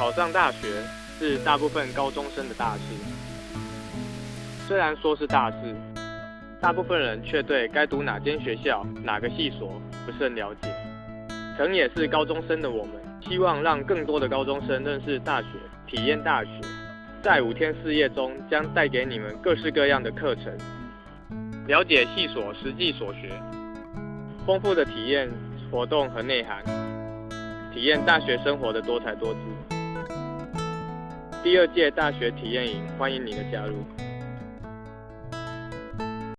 考上大学是大部分高中生的大事。虽然说是大事，大部分人却对该读哪间学校、哪个系所不甚了解。曾也是高中生的我们，希望让更多的高中生认识大学、体验大学。在五天四夜中，将带给你们各式各样的课程，了解系所实际所学，丰富的体验活动和内涵，体验大学生活的多彩多姿。第二届大学体验营，欢迎你的加入。